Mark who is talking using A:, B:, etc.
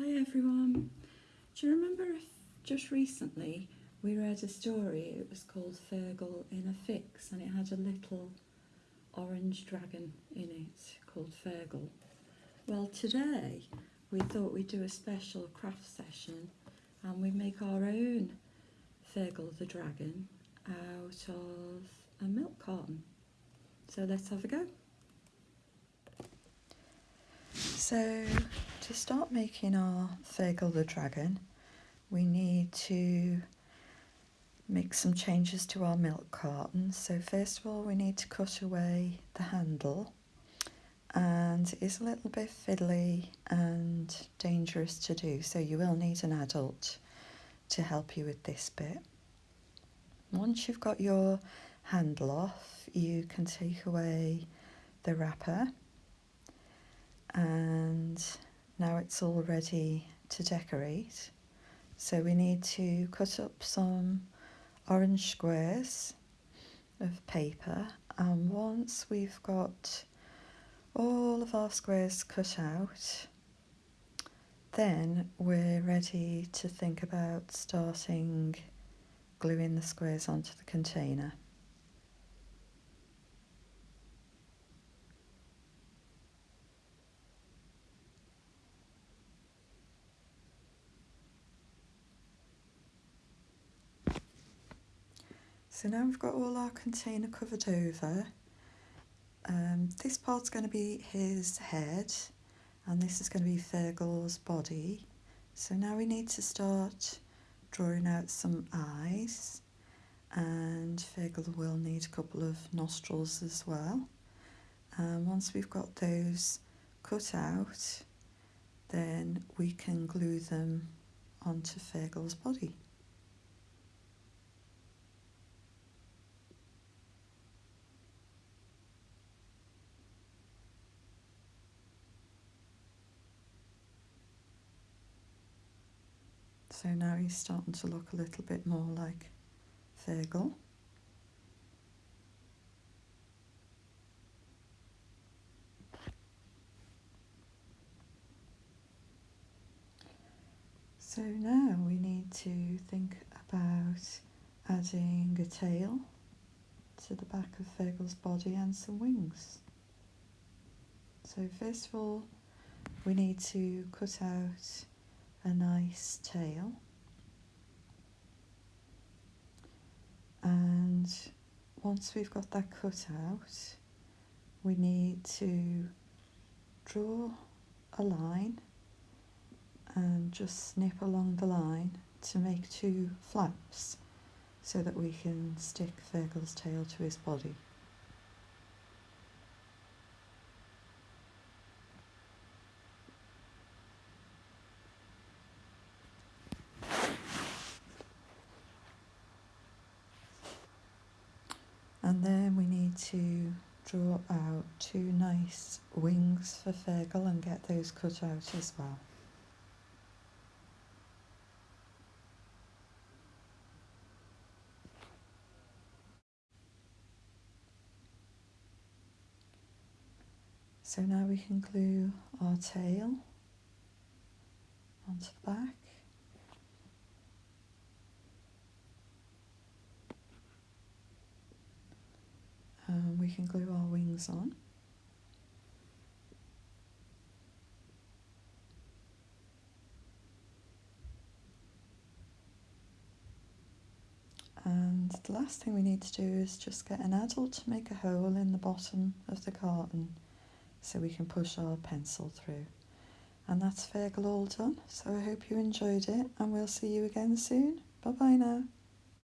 A: Hi everyone. Do you remember if just recently we read a story? It was called Fergal in a Fix and it had a little orange dragon in it called Fergal. Well, today we thought we'd do a special craft session and we make our own Fergal the dragon out of a milk carton. So let's have a go. So to start making our Fergal the Dragon, we need to make some changes to our milk carton. So first of all, we need to cut away the handle and it's a little bit fiddly and dangerous to do. So you will need an adult to help you with this bit. Once you've got your handle off, you can take away the wrapper and now it's all ready to decorate. So we need to cut up some orange squares of paper and once we've got all of our squares cut out then we're ready to think about starting gluing the squares onto the container. So now we've got all our container covered over. Um, this part's going to be his head and this is going to be Fergal's body. So now we need to start drawing out some eyes and Fergal will need a couple of nostrils as well. And once we've got those cut out then we can glue them onto Fergal's body. So now he's starting to look a little bit more like Fergal. So now we need to think about adding a tail to the back of Fergal's body and some wings. So first of all, we need to cut out a nice tail and once we've got that cut out we need to draw a line and just snip along the line to make two flaps so that we can stick Fergal's tail to his body. And mm. then we need to draw out two nice wings for Fergal and get those cut out as well. So now we can glue our tail onto the back. um, we can glue our wings on. And the last thing we need to do is just get an adult to make a hole in the bottom of the carton so we can push our pencil through. And that's Fergal all done, so I hope you enjoyed it and we'll see you again soon. Bye bye now.